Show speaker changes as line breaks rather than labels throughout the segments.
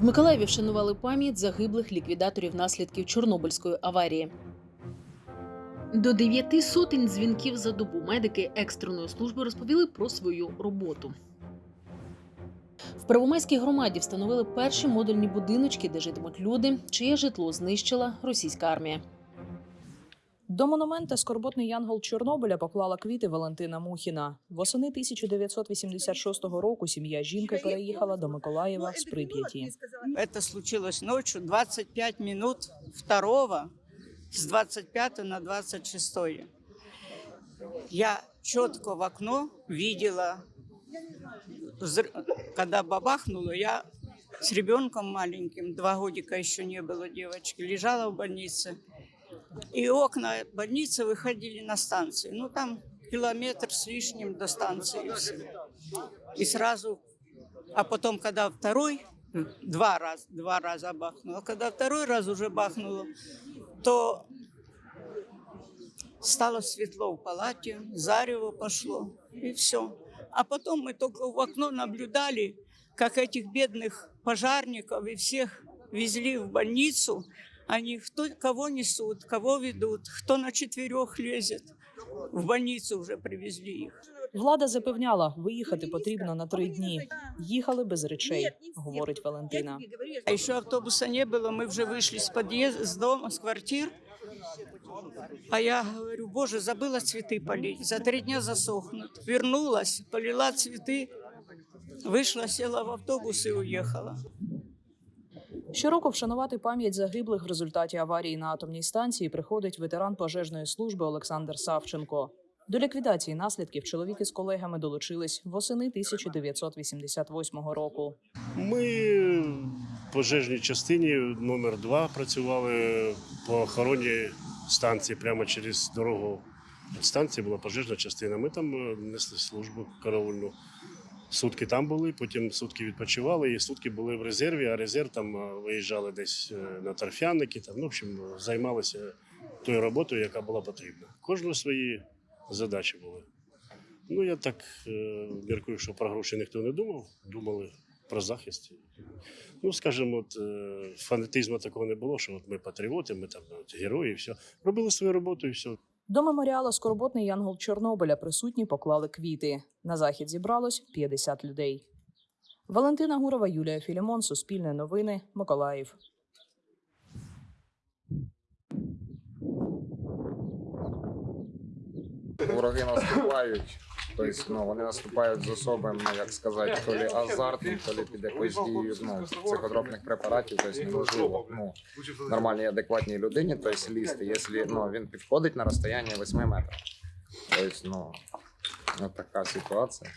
В Миколаєві вшанували пам'ять загиблих ліквідаторів наслідків Чорнобильської аварії. До дев'яти сотень дзвінків за добу медики екстреної служби розповіли про свою роботу. В Первомайській громаді встановили перші модульні будиночки, де житимуть люди, чиє житло знищила російська армія.
До монумента скорботний янгол Чорнобиля поклала квіти Валентина Мухіна. Восени 1986 року сім'я жінки переїхала до Миколаєва з Прип'яті.
Это случилось ночью, 25 минут второго, с 25 на 26. Я четко в окно видела, взрыв. когда бабахнуло, я с ребенком маленьким, два годика еще не было девочки, лежала в больнице. И окна больницы выходили на станцию. Ну, там километр с лишним до станции. и сразу, а потом, когда второй, два раза, два раза бахнуло, а когда второй раз уже бахнуло, то стало светло в палате, зарево пошло, и все. А потом мы только в окно наблюдали, как этих бедных пожарников и всех везли в больницу. Они кто, кого несут, кого ведут, кто на четырех лезет. В больницу уже привезли их.
Влада запевняла, виїхати потрібно на три дні. Їхали без речей, говорить Валентина.
А еще автобуса не было, мы уже вышли с подъезда, с дома, с квартир. А я говорю, боже, забыла цветы полить, за три дня засохнут. Вернулась, полила цветы, вышла, села в автобус и уехала.
Щороку вшанувати пам'ять загиблих в результаті аварії на атомній станції приходить ветеран пожежної служби Олександр Савченко. До ліквідації наслідків чоловік із колегами долучились восени 1988 року.
Ми в пожежній частині номер 2 працювали по охороні станції прямо через дорогу. Від станції була пожежна частина. Ми там е, несли службу караульну. Сутки там були, потім сутки відпочивали, і сутки були в резерві, а резерв там е, виїжджали десь е, на торфяники. Там, ну, в общем, займалися тою роботою, яка була потрібна. Кожного свої задачі були. Ну, я так е, міркую, що про гроші ніхто не думав, думали про захист. Ну, скажімо, от, фанатизму такого не було, що от ми патріоти, ми там от, герої, і все. Робили свою роботу і все.
До меморіала скорботний янгол Чорнобиля присутні поклали квіти. На захід зібралось 50 людей. Валентина Гурова, Юлія Філімон, Суспільне новини, Миколаїв.
Вороги наступають. Тобто, ну, вони наступають з особим, ну, як сказати, то лі азартом, то лі під якоюсь дією ну, психотропних препаратів. Тобто неможливо ну, нормальній адекватній людині, тобто лізти, якщо ну, він підходить на розстояння 8 метрів. Тобто, ну, от така ситуація.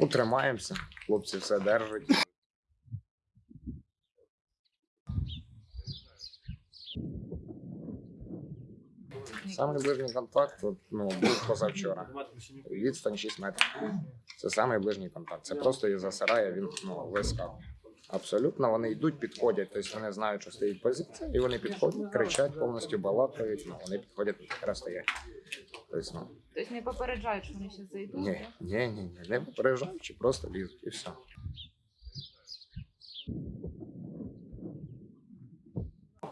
Утримаємося, хлопці все держать. Самий ближній контакт от, ну, був позавчора. Відстань 6 метрів. Це самий ближній контакт. Це просто із засирає, він ну, вискакує. Абсолютно вони йдуть, підходять. Тобто вони знають, що стоїть позиція, і вони підходять, кричать, повністю балакають. Ну, вони підходять розстоять. Тобто, ну,
Тобто не попереджають, що вони ще зайдуть.
ні, ні, ні, ні, не попереджаючи, просто лізуть і все.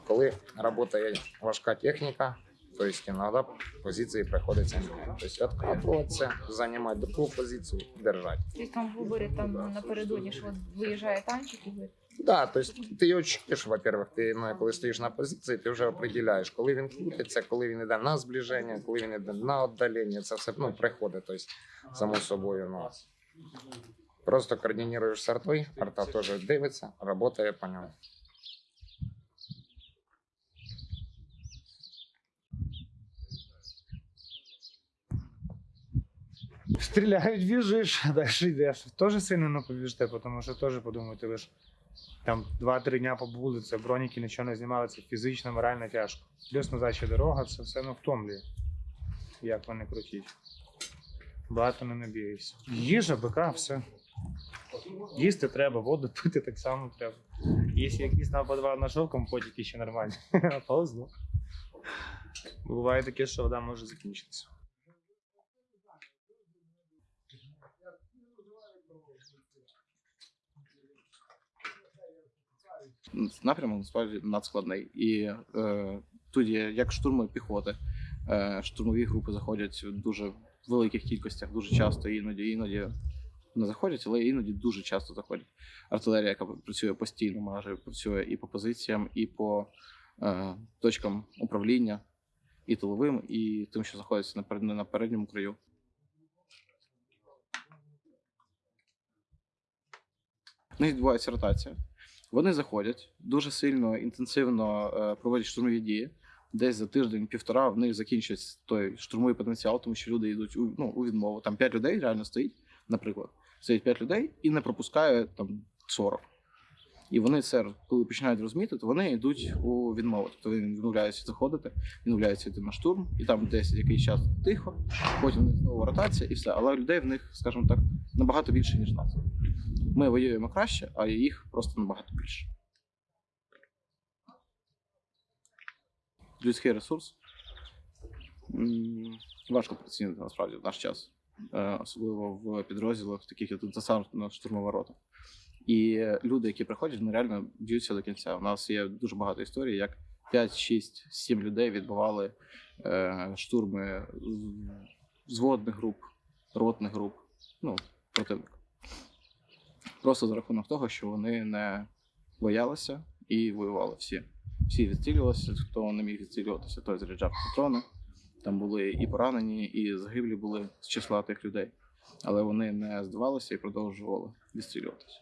Коли працює важка техніка, то есть иногда позиции приходится менять. То есть откатываться, занимать другую позицию, держать.
Тобто там виборі там напередодні, що от виїжджає танчик і ви
Да, то есть ти його чуєш, во-первых, ти ну, коли стоїш на позиції, ти вже определяєш, коли він крутиться, коли він йде на зближення, коли він йде на віддалення. Це все ну, приходить, тобто, само собою. Ну, просто координуєш з артою, арта теж дивиться, працює по ньому.
Стріляють, біжиш, далі йдеш. Теж сильно не побіжите, тому що теж подумайте, ви ж там 2-3 дня побули, це броніки нічого не знімали, це фізично, морально тяжко. Плюс назад ще дорога, це все ну, втомлює. Як вони крутіть. Багато не набігаєшся. Їжа, бика, все. Їсти треба, воду пити так само треба. Якщо якийсь нападав на шовком, потім ще нормально. А Повезло. Буває таке, що вода може закінчитися.
Напрямок насправді надскладний. І е, є як штурми піхоти, е, штурмові групи заходять в дуже великих кількостях, дуже часто, іноді, іноді не заходять, але іноді дуже часто заходять. Артилерія, яка працює постійно, майже працює і по позиціям, і по е, точкам управління, і тиловим, і тим, що знаходиться на, на передньому краю. В них відбувається ротація. Вони заходять дуже сильно, інтенсивно е, проводять штурмові дії. Десь за тиждень-півтора в них закінчується той штурмовий потенціал, тому що люди йдуть у, ну, у відмову. Там 5 людей реально стоїть, наприклад. Стоїть 5 людей і не пропускає там 40. І вони це, коли починають розуміти, то вони йдуть у відмову. Тобто вони відмовляються заходити, відмовляються йти на штурм, і там десь якийсь час тихо, потім знову ротація і все. Але людей в них, скажімо так, набагато більше, ніж нас. Ми воюємо краще, а їх просто набагато більше. Людський ресурс важко працювати насправді в наш час, Е, особливо в підрозділах, таких як десантно штурмова рота. І люди, які приходять, вони реально б'ються до кінця. У нас є дуже багато історій, як 5, 6, 7 людей відбивали е, штурми зводних груп, ротних груп, ну, противника. Просто за рахунок того, що вони не боялися і воювали всі. Всі відстрілювалися, хто не міг відстрілюватися, той заряджав патрони. Там були і поранені, і загиблі були з числа тих людей. Але вони не здавалися і продовжували відстрілюватися.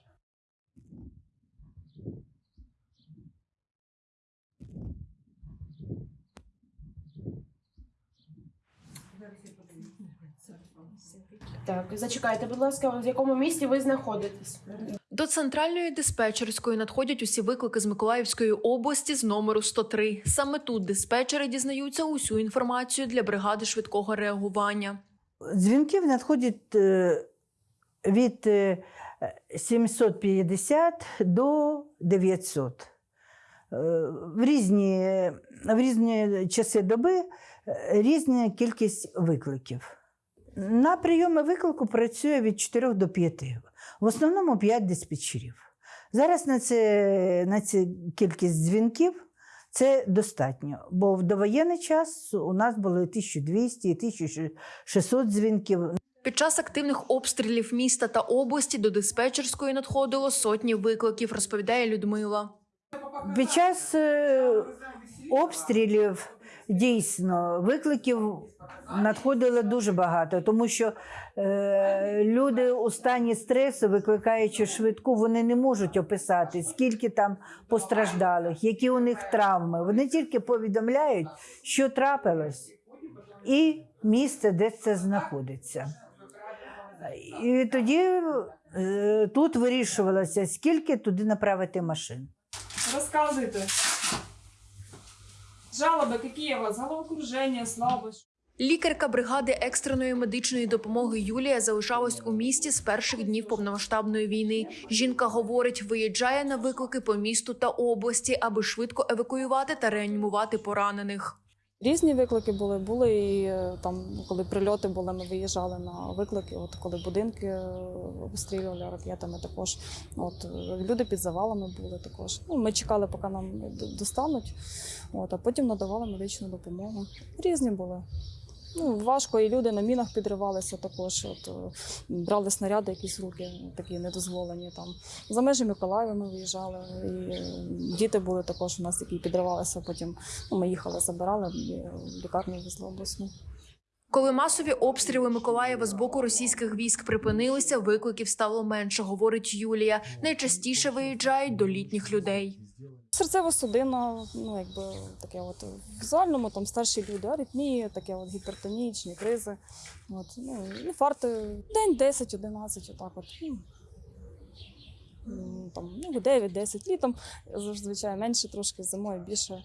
Так, зачекайте, будь ласка, в якому місті ви знаходитесь?
До центральної диспетчерської надходять усі виклики з Миколаївської області з номеру 103. Саме тут диспетчери дізнаються усю інформацію для бригади швидкого реагування.
Дзвінків надходять е, від е, 750 до 900. Е, В різні, в різні часи доби е, різна кількість викликів. На прийоми виклику працює від 4 до 5. В основному 5 диспетчерів. Зараз на, це, на цю кількість дзвінків це достатньо, бо в довоєнний час у нас було 1200 і 1600 дзвінків.
Під час активних обстрілів міста та області до диспетчерської надходило сотні викликів, розповідає Людмила.
Під час е, обстрілів дійсно викликів надходило дуже багато, тому що е, люди у стані стресу, викликаючи швидку, вони не можуть описати, скільки там постраждалих, які у них травми. Вони тільки повідомляють, що трапилось, і місце, де це знаходиться. І тоді е, тут вирішувалося, скільки туди направити машин.
Розказуйте. Жалоби, які у вас? Головокруження, слабость.
Лікарка бригади екстреної медичної допомоги Юлія залишалась у місті з перших днів повномасштабної війни. Жінка говорить, виїжджає на виклики по місту та області, аби швидко евакуювати та реанімувати поранених.
Різні виклики були. Були і е, там, коли прильоти були, ми виїжджали на виклики. От коли будинки е, обстрілювали ракетами, також от е, люди під завалами були також. Ну, ми чекали, поки нам достануть. От, а потім надавали медичну допомогу. Різні були. Ну, важко, і люди на мінах підривалися також. От, е, брали снаряди якісь руки, такі недозволені. Там. За межі Миколаєва ми виїжджали. І е, діти були також у нас, які підривалися. Потім ну, ми їхали, забирали і в лікарню везли обласну.
Коли масові обстріли Миколаєва з боку російських військ припинилися, викликів стало менше, говорить Юлія. Найчастіше виїжджають до літніх людей.
Серцева судина, ну якби таке, от візуальному там старші люди, аритмії, таке от гіпертонічні кризи. От, ну, інфаркти день 10-11, отак от. Ну, там, ну, 9-10 літом, зазвичай менше трошки зимою більше,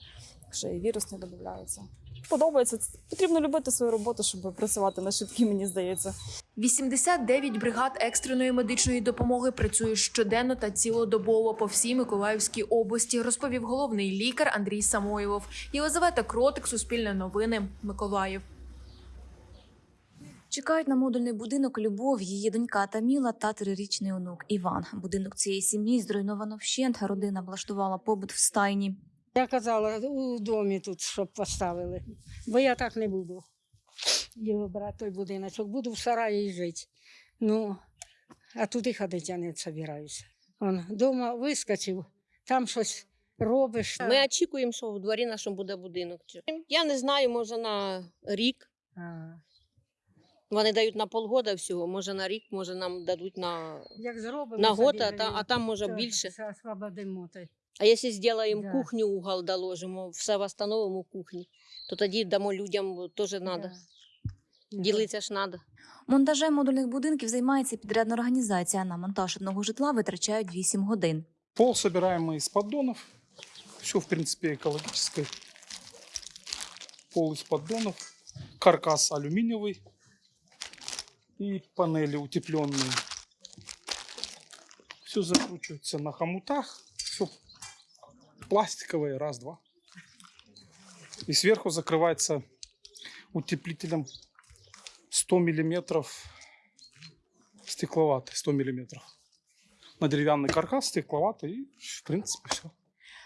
ще і вірус не додаються. Подобається. Потрібно любити свою роботу, щоб працювати на швидкі, мені здається.
89 бригад екстреної медичної допомоги працюють щоденно та цілодобово по всій Миколаївській області, розповів головний лікар Андрій Самойлов. Єлизавета Кротик, Суспільне новини, Миколаїв.
Чекають на модульний будинок Любов, її донька Таміла та трирічний онук Іван. Будинок цієї сім'ї зруйновано вщент. Родина влаштувала побут в стайні.
Я казала у домі тут, щоб поставили, бо я так не буду. Його брати той будиночок, буду в сараї жити. Ну, а туди ходити я не збираюся. Он дома вискочив, там щось робиш.
Ми очікуємо, що в дворі нашому буде будинок. Я не знаю, може на рік.
А,
Вони дають на полгода всього, може на рік, може нам дадуть на,
Як зробимо,
на год, а, та, а там може більше.
освободимо. то й.
А якщо зробимо
Да.
кухню, угол доложимо, все встановимо в кухні, то тоді дамо людям теж треба. Ділитися ж треба.
Монтажем модульних будинків займається підрядна організація. На монтаж одного житла витрачають 8 годин.
Пол собираем мы из поддонов. Все, в принципе, экологическое. Пол из поддонов. Каркас алюминиевый. И панели утепленные. Все закручивается на хомутах. Все пластиковое. Раз, два. И сверху закрывается утеплителем 100 миллиметров стекловатый. 100 миллиметров на дерев'яний каркас, стекловатий, і в принципі все.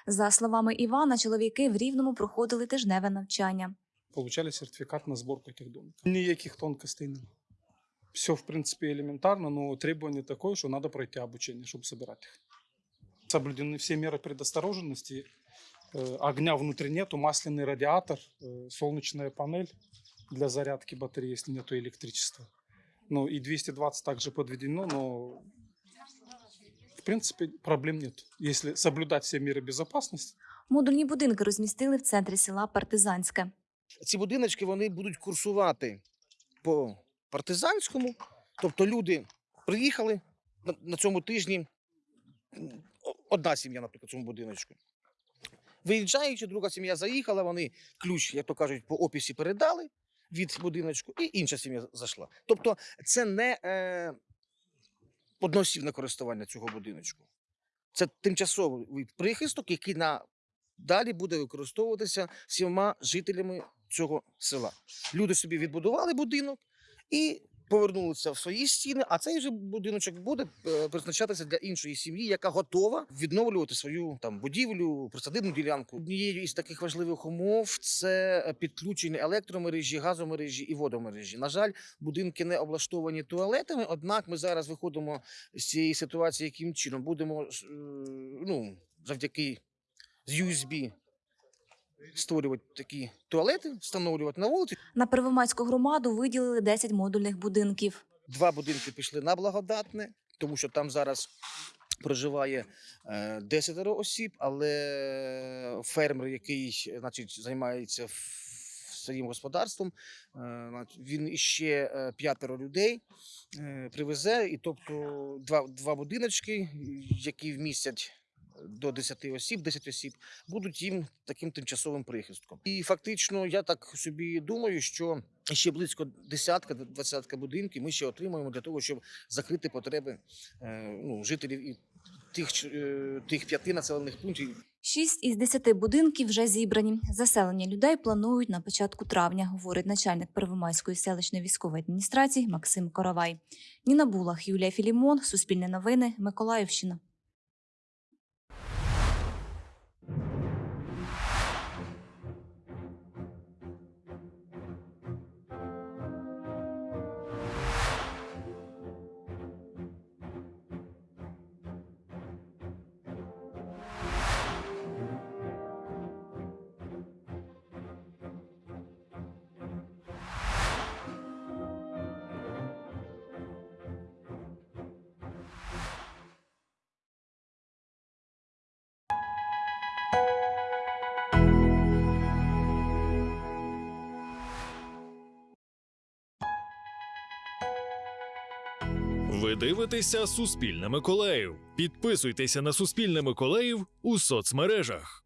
За словами Івана, чоловіки в Рівному проходили тижневе навчання.
Получали сертифікат на зборку таких домів. Ніяких тонкостей нема. Все, в принципі, елементарно, но требование такое, що треба пройти обучение, щоб собирати їх. Соблюдены все меры предосторожности. Э, Огня внутри нету, масляный радиатор, э, солнечная панель для зарядки батареи, если нету электричества. Ну и 220 также подведено, но в принципе проблем нет. Если соблюдать все меры безопасности,
Модульні будинки розмістили в центрі села Партизанське.
ці будиночки вони будуть курсувати по партизанському. Тобто люди приїхали на, на цьому тижні. Одна сім'я, наприклад, в цьому будиночку. Виїжджаючи, друга сім'я заїхала, вони ключ, як то кажуть, по описі передали від будиночку, і інша сім'я зайшла. Тобто, це не е, одноосібне користування цього будиночку. Це тимчасовий прихисток, який на далі буде використовуватися всіма жителями цього села. Люди собі відбудували будинок і повернулися в свої стіни, а цей же будиночок буде е, призначатися для іншої сім'ї, яка готова відновлювати свою там будівлю, присадибну ділянку. Однією із таких важливих умов це підключення електромережі, газомережі і водомережі. На жаль, будинки не облаштовані туалетами. Однак ми зараз виходимо з цієї ситуації, яким чином будемо е, ну, завдяки з USB створювати такі туалети, встановлювати на вулиці.
На Первомайську громаду виділили 10 модульних будинків.
Два будинки пішли на благодатне, тому що там зараз проживає е, 10 осіб, але фермер, який значить, займається своїм господарством, е, він іще е, п'ятеро людей е, привезе, і тобто два, два будиночки, які вмістять до 10 осіб, 10 осіб, будуть їм таким тимчасовим прихистком. І фактично, я так собі думаю, що ще близько десятка, двадцятка будинків ми ще отримаємо для того, щоб закрити потреби е, ну, жителів і тих, е, тих п'яти населених пунктів,
Шість із десяти будинків вже зібрані. Заселення людей планують на початку травня, говорить начальник Первомайської селищної військової адміністрації Максим Коровай. Ніна Булах, Юлія Філімон, Суспільне новини, Миколаївщина.
Ви дивитеся Суспільне Миколаїв. Підписуйтеся на Суспільне Миколаїв у соцмережах.